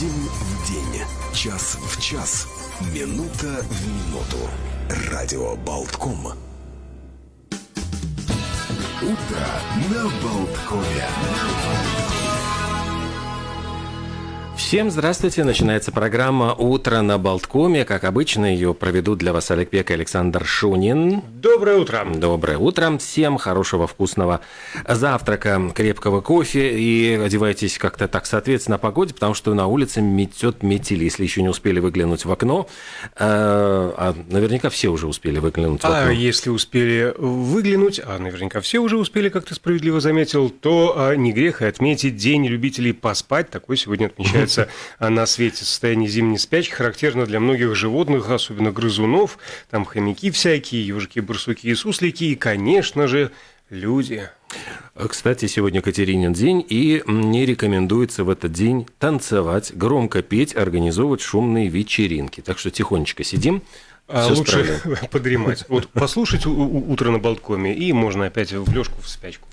День в день, час в час, минута в минуту. Радио Болтком. Утро на Болткове. Всем здравствуйте. Начинается программа «Утро на Болткоме». Как обычно, ее проведут для вас Олег Пек и Александр Шунин. Доброе утро. Доброе утро. Всем хорошего вкусного завтрака, крепкого кофе. И одевайтесь как-то так соответственно погоде, потому что на улице метет метель. Если еще не успели выглянуть в окно, а, а наверняка все уже успели выглянуть в окно. А если успели выглянуть, а наверняка все уже успели, как ты справедливо заметил, то а, не грех и отметить День любителей поспать. Такой сегодня отмечается на свете. Состояние зимней спячки характерно для многих животных, особенно грызунов. Там хомяки всякие, ежики, барсуки и суслики, и, конечно же, люди. Кстати, сегодня Катеринин день, и не рекомендуется в этот день танцевать, громко петь, организовывать шумные вечеринки. Так что тихонечко сидим, а Всё лучше справедливо. подремать. Вот послушать утро на Болткоме, и можно опять в лёжку, в спячку.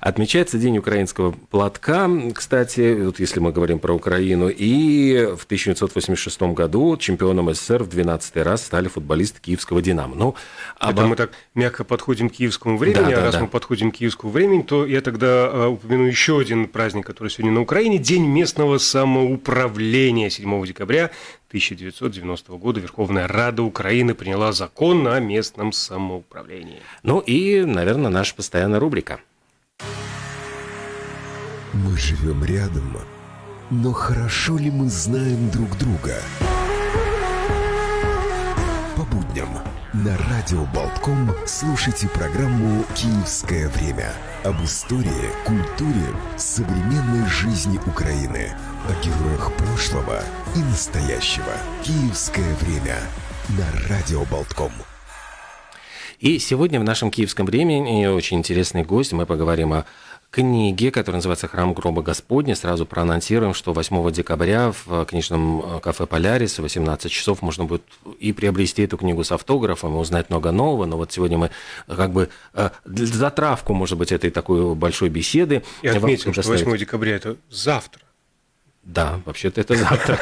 Отмечается День украинского платка, кстати, вот если мы говорим про Украину. И в 1986 году чемпионом СССР в 12 раз стали футболисты киевского «Динамо». Ну, Это обо- мы так мягко подходим к киевскому времени, Да, да, а раз да. мы подходим к киевскому времени, то я тогда а, упомяну еще один праздник, который сегодня на Украине, День местного самоуправления. 7 декабря 1990 года Верховная Рада Украины приняла закон о местном самоуправлении. ну и, наверное, наша постоянная рубрика. Мы живем рядом, но хорошо ли мы знаем друг друга? По будням на Радио Болтком слушайте программу «Киевское время» об истории, культуре, современной жизни Украины, о героях прошлого и настоящего. «Киевское время» на Радио Болтком. И сегодня в нашем киевском времени очень интересный гость. Мы поговорим о книге, которая называется «Храм гроба Господня». Сразу проанонсируем, что 8 декабря в книжном кафе «Полярис» в 18 часов можно будет и приобрести эту книгу с автографом, и узнать много нового. Но вот сегодня мы как бы э, затравку, может быть, этой такой большой беседы. И отметим, что предоставить. 8 декабря – это завтра. Да, вообще-то это завтра.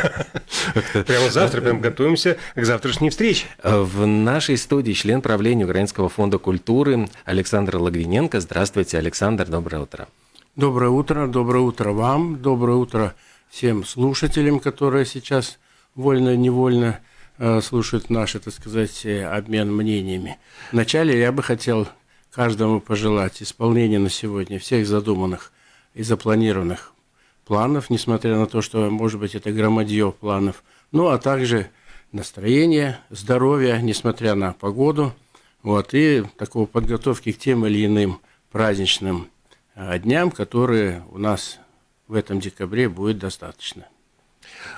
Прямо завтра, прям готовимся к завтрашней встрече. В нашей студии член правления Украинского фонда культуры Александр Логвиненко. Здравствуйте, Александр, доброе утро. Доброе утро, доброе утро вам, доброе утро всем слушателям, которые сейчас вольно-невольно э, слушают наш, так сказать, э, обмен мнениями. Вначале я бы хотел каждому пожелать исполнения на сегодня всех задуманных и запланированных планов, несмотря на то, что, может быть, это громадье планов, ну, а также настроения, здоровья, несмотря на погоду, вот, и такого подготовки к тем или иным праздничным а, дням, которые у нас в этом декабре будет достаточно.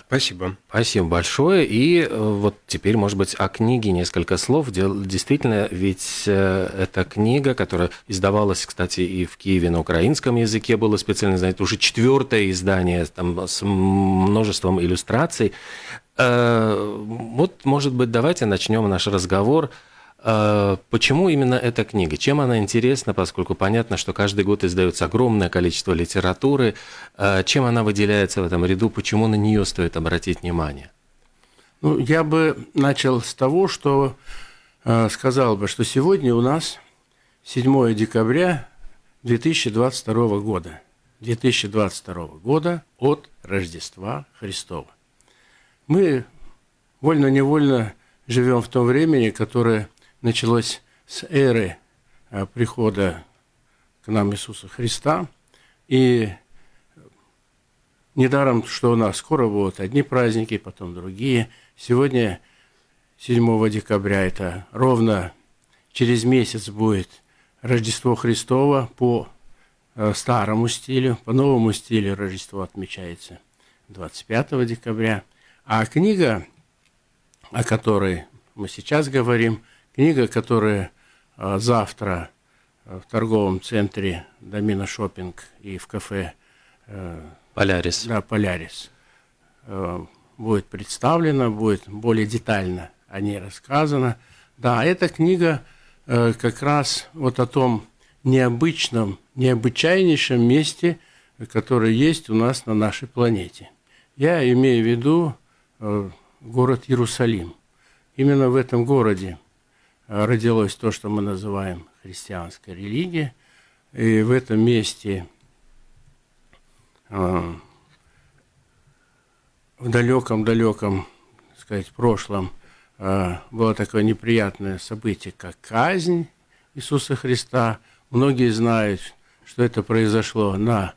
Спасибо. Спасибо большое. И э, вот теперь, может быть, о книге несколько слов. Действительно, ведь э, эта книга, которая издавалась, кстати, и в Киеве на украинском языке, было специально, знаете, уже четвертое издание там, с множеством иллюстраций. Э, Вот, может быть, давайте начнем наш разговор. Почему именно эта книга? Чем она интересна, поскольку понятно, что каждый год издается огромное количество литературы. Э, Чем она выделяется в этом ряду? Почему на нее стоит обратить внимание? Ну, я бы начал с того, что э, сказал бы, что сегодня у нас 7 декабря 2022 года. 2022 года от Рождества Христова. Мы вольно-невольно живем в том времени, которое началось с эры э, прихода к нам Иисуса Христа. И недаром, что у нас скоро будут одни праздники, потом другие. Сегодня, 7 декабря, это ровно через месяц будет Рождество Христово по э, старому стилю, по новому стилю Рождество отмечается 25 декабря. А книга, о которой мы сейчас говорим, книга, которая э, завтра э, в торговом центре Домина Шопинг и в кафе э, Полярис. да, Полярис э, будет представлена, будет более детально о ней рассказано. Да, эта книга как раз вот о том необычном, необычайнейшем месте, которое есть у нас на нашей планете. Я имею в виду город Иерусалим. Именно в этом городе родилось то, что мы называем христианской религией. И в этом месте э, в далеком-далеком, сказать, прошлом было такое неприятное событие, как казнь Иисуса Христа. Многие знают, что это произошло на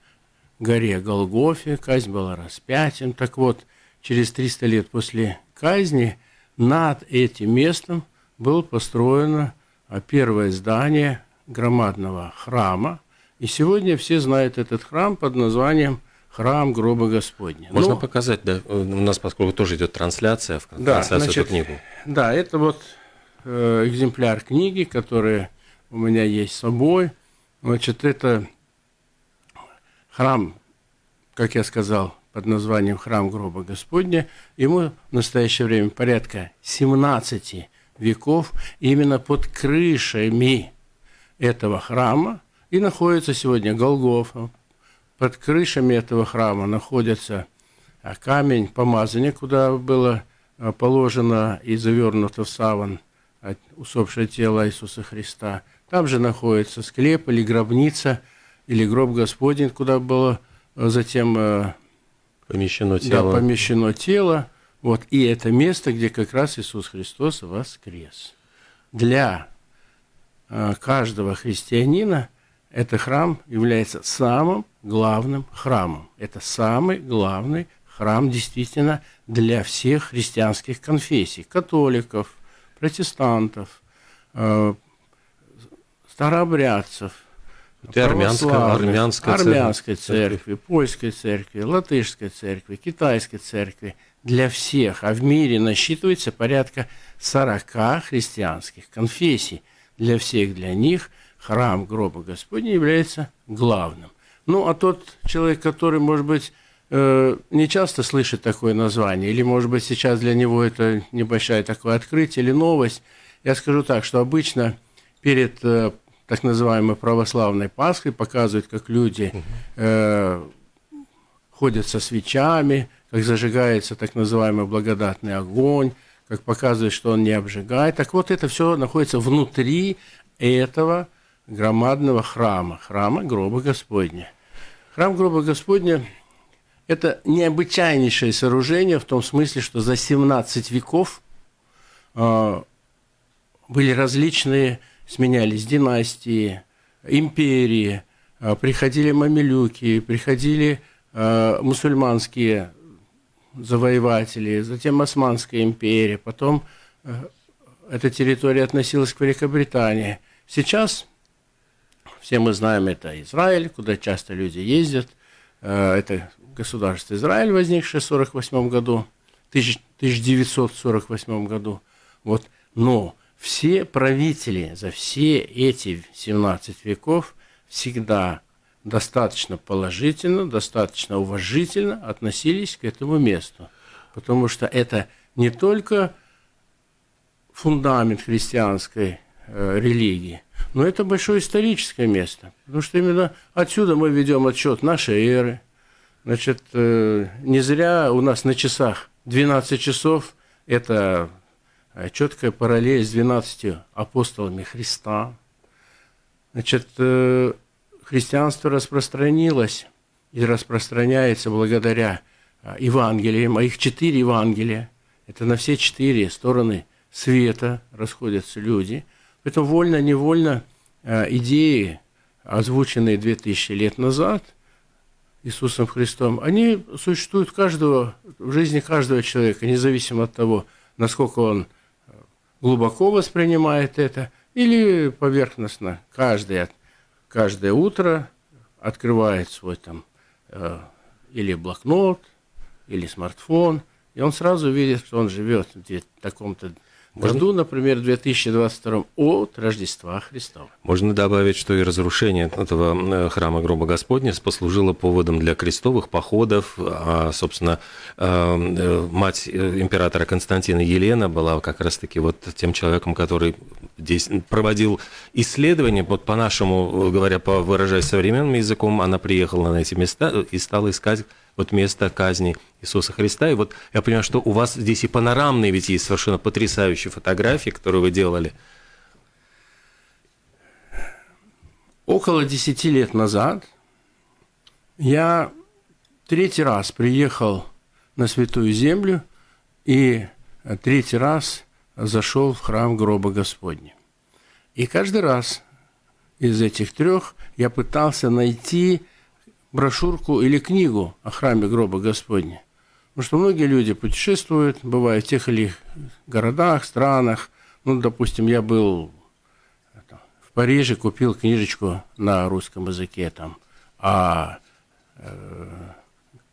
горе Голгофе, казнь была распятием. Так вот, через 300 лет после казни над этим местом было построено а, первое здание громадного храма. И сегодня все знают этот храм под названием Храм гроба Господня. Можно ну, показать, да? У нас, поскольку тоже идет трансляция, в да, трансляцию значит, эту книгу. Да, это вот э, экземпляр книги, который у меня есть с собой. Значит, это храм, как я сказал, под названием Храм Гроба Господня. Ему в настоящее время порядка 17 веков. именно под крышами этого храма и находится сегодня Голгофа. Под крышами этого храма находится а, камень помазания, куда было а, положено и завернуто в саван а, усопшее тело Иисуса Христа. Там же находится склеп или гробница – или гроб Господень, куда было э, затем помещено тело. Да, помещено тело. Вот, и это место, где как раз Иисус Христос воскрес. Для э, каждого христианина этот храм является самым главным храмом. Это самый главный храм действительно для всех христианских конфессий, католиков, протестантов, старообрядцев, это армянская, армянская, армянской церкви, церкви, польской церкви, латышской церкви, китайской церкви. Для всех. А в мире насчитывается порядка 40 христианских конфессий. Для всех, для них храм гроба Господня является главным. Ну, а тот человек, который, может быть, э, не часто слышит такое название, или, может быть, сейчас для него это небольшое такое открытие или новость, я скажу так, что обычно перед э, так называемой православной Пасхой, показывают, как люди э, ходят со свечами, как зажигается так называемый благодатный огонь, как показывает, что он не обжигает. Так вот, это все находится внутри этого громадного храма, храма гроба Господня. Храм гроба Господня – это необычайнейшее сооружение в том смысле, что за 17 веков э, были различные сменялись династии, империи, а, приходили мамилюки, приходили а, мусульманские завоеватели, затем Османская империя, потом а, эта территория относилась к Великобритании. Сейчас все мы знаем, это Израиль, куда часто люди ездят. Это государство Израиль, возникшее в 1948 году, 1948 году. Вот. Но все правители за все эти 17 веков всегда достаточно положительно, достаточно уважительно относились к этому месту. Потому что это не только фундамент христианской э, религии, но это большое историческое место. Потому что именно отсюда мы ведем отчет нашей эры. Значит, э, не зря у нас на часах 12 часов – это четкая параллель с 12 апостолами Христа. Значит, э, христианство распространилось и распространяется благодаря э, Евангелиям, а их четыре Евангелия. Это на все четыре стороны света расходятся люди. Поэтому вольно-невольно идеи, озвученные 2000 лет назад Иисусом Христом, они существуют каждого, в жизни каждого человека, независимо от того, насколько он глубоко воспринимает это или поверхностно. Каждое, каждое утро открывает свой там э, или блокнот, или смартфон, и он сразу видит, что он живет в таком-то году, например, 2022 от Рождества Христова. Можно добавить, что и разрушение этого э, храма гроба Господня послужило поводом для крестовых походов. А, собственно, э, э, мать императора Константина Елена была как раз-таки вот тем человеком, который здесь проводил исследования. Вот по-нашему, говоря, по выражаясь современным языком, она приехала на эти места и стала искать вот место казни Иисуса Христа. И вот я понимаю, что у вас здесь и панорамные ведь есть совершенно потрясающие фотографии, которые вы делали. Около десяти лет назад я третий раз приехал на Святую Землю и третий раз зашел в храм гроба Господня. И каждый раз из этих трех я пытался найти брошюрку или книгу о храме гроба Господня. Потому что многие люди путешествуют, бывают в тех или иных городах, странах. Ну, допустим, я был в Париже, купил книжечку на русском языке там о э,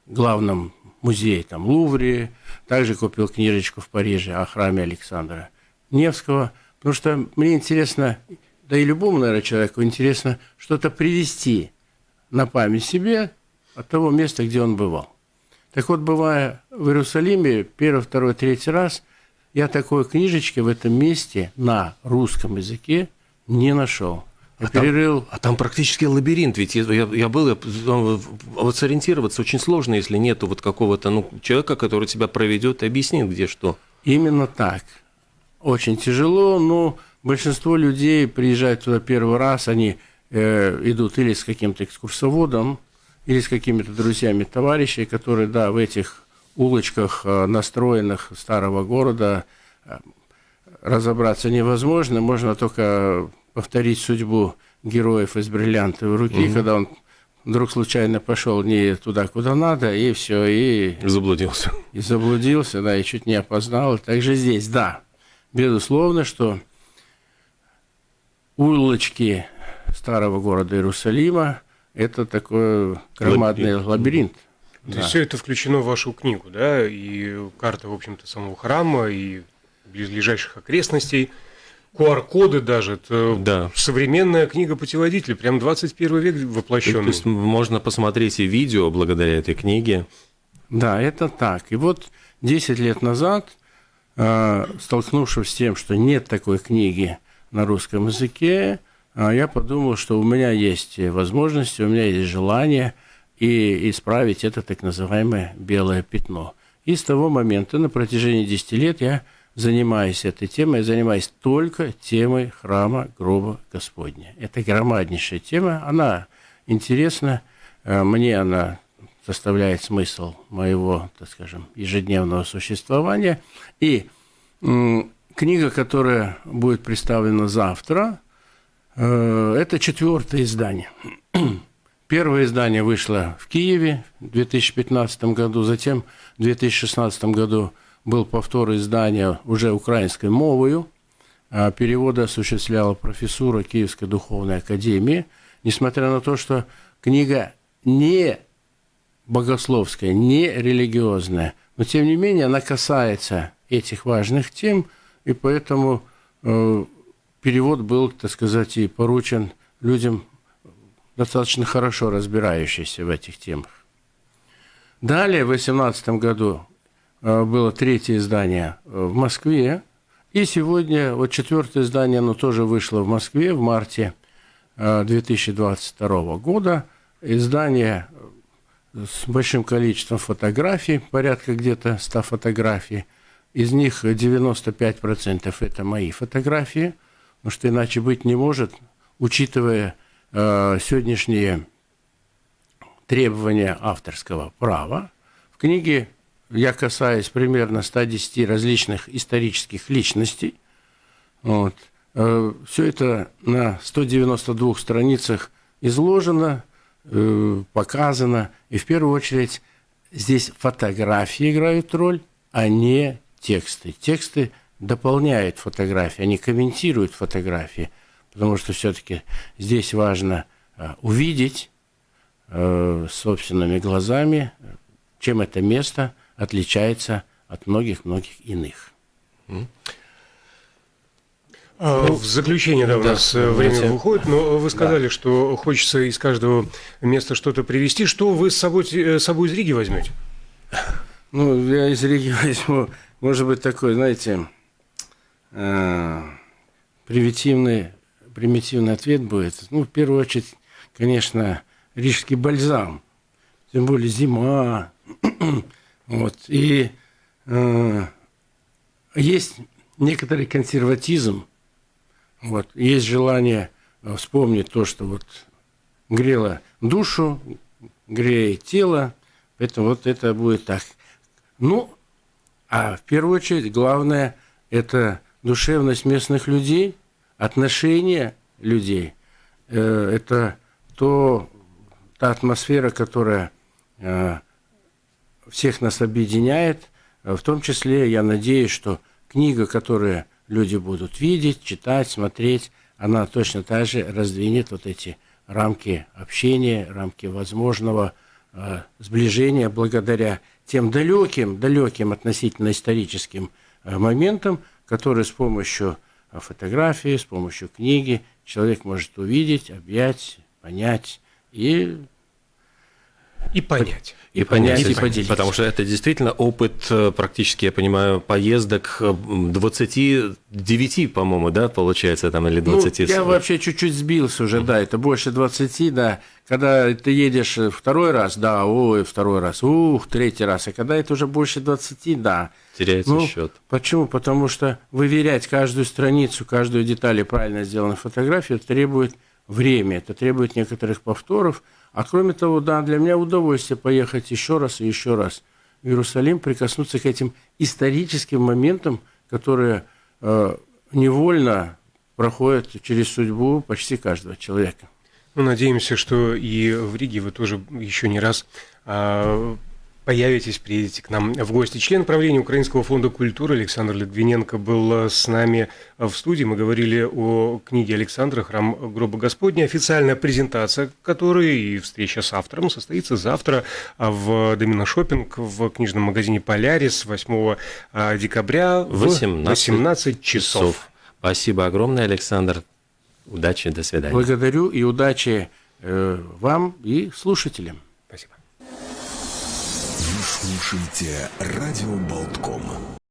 главном музее там Лувре, также купил книжечку в Париже о храме Александра Невского, потому что мне интересно, да и любому, наверное, человеку интересно что-то привести на память себе от того места, где он бывал. Так вот, бывая в Иерусалиме первый, второй, третий раз, я такой книжечки в этом месте на русском языке не нашел. Я а перерыл. Там, а там практически лабиринт, ведь я, я был, я, ну, вот сориентироваться очень сложно, если нету вот какого-то ну, человека, который тебя проведет и объяснит, где что. Именно так. Очень тяжело, но большинство людей приезжают туда первый раз, они э, идут или с каким-то экскурсоводом, или с какими-то друзьями товарищей, которые, да, в этих улочках, э, настроенных старого города, э, разобраться невозможно, можно только повторить судьбу героев из бриллиантовой руки, угу. когда он вдруг случайно пошел не туда, куда надо, и все, и... Заблудился. И заблудился, да, и чуть не опознал. Также здесь, да, безусловно, что улочки старого города Иерусалима – это такой громадный лабиринт. лабиринт. То да. есть все это включено в вашу книгу, да, и карта, в общем-то, самого храма, и близлежащих окрестностей – QR-коды даже. Это да. современная книга-путеводитель, прям 21 век воплощенный. То есть можно посмотреть и видео благодаря этой книге. Да, это так. И вот 10 лет назад, э, столкнувшись с тем, что нет такой книги на русском языке, я подумал, что у меня есть возможности, у меня есть желание и исправить это так называемое белое пятно. И с того момента на протяжении 10 лет я занимаюсь этой темой, я занимаюсь только темой храма гроба Господня. Это громаднейшая тема, она интересна, э, мне она составляет смысл моего, так скажем, ежедневного существования. И книга, которая будет представлена завтра, это четвертое издание. Первое издание вышло в Киеве в 2015 году, затем в 2016 году был повтор издания уже украинской мовою. А переводы осуществляла профессура Киевской духовной академии. Несмотря на то, что книга не богословская, не религиозная, но тем не менее она касается этих важных тем, и поэтому э, перевод был, так сказать, и поручен людям достаточно хорошо разбирающимся в этих темах. Далее, в 2018 году Э, было третье издание э, в Москве. И сегодня вот четвертое издание, оно тоже вышло в Москве в марте 2022 э, года. Издание с большим количеством фотографий, порядка где-то 100 фотографий. Из них 95% это мои фотографии, потому что иначе быть не может, учитывая э, сегодняшние требования авторского права. В книге я касаюсь примерно 110 различных исторических личностей. Вот. Э, Все это на 192 страницах изложено, э, показано. И в первую очередь здесь фотографии играют роль, а не тексты. Тексты дополняют фотографии, они комментируют фотографии, потому что все-таки здесь важно э, увидеть собственными глазами, чем это место – отличается от многих-многих иных. А, ну, в заключение, да, у да, нас э, время давайте. выходит, но вы сказали, да. что хочется из каждого места что-то привезти. Что вы с собой, э, с собой из Риги возьмете? Ну, я из Риги возьму, может быть, такой, знаете, э, примитивный, примитивный ответ будет. Ну, в первую очередь, конечно, рижский бальзам. тем более зима. вот. И э, есть некоторый консерватизм, вот. есть желание вспомнить то, что вот грело душу, греет тело, поэтому вот это будет так. Ну, а в первую очередь главное – это душевность местных людей, отношения людей. Э, это то, та атмосфера, которая э, всех нас объединяет. В том числе, я надеюсь, что книга, которую люди будут видеть, читать, смотреть, она точно так же раздвинет вот эти рамки общения, рамки возможного э, сближения благодаря тем далеким, далеким относительно историческим э, моментам, которые с помощью э, фотографии, с помощью книги человек может увидеть, объять, понять и и понять. И, и понять, и поделиться. Потому что это действительно опыт, э, практически, я понимаю, поездок 29, э, по-моему, да, получается, там, или 20. Ну, я вообще чуть-чуть сбился уже, да, это больше 20, да. Когда ты едешь второй раз, да, ой, второй раз, ух, третий раз, а когда это уже больше 20, да. Теряется ну, счет. Почему? Потому что выверять каждую страницу, каждую деталь и правильно сделанную фотографию требует время, это требует некоторых повторов, а кроме того, да, для меня удовольствие поехать еще раз и еще раз в Иерусалим, прикоснуться к этим историческим моментам, которые э, невольно проходят через судьбу почти каждого человека. Ну, надеемся, что и в Риге вы тоже еще не раз а, появитесь, приедете к нам в гости. Член правления Украинского фонда культуры Александр Литвиненко был с нами в студии. Мы говорили о книге Александра «Храм гроба Господня». Официальная презентация которой и встреча с автором состоится завтра в Домино Шопинг в книжном магазине «Полярис» 8 а, декабря в 18, 18 часов. часов. Спасибо огромное, Александр. Удачи, до свидания. Благодарю и удачи э, вам и слушателям. Слушайте радио Болтком.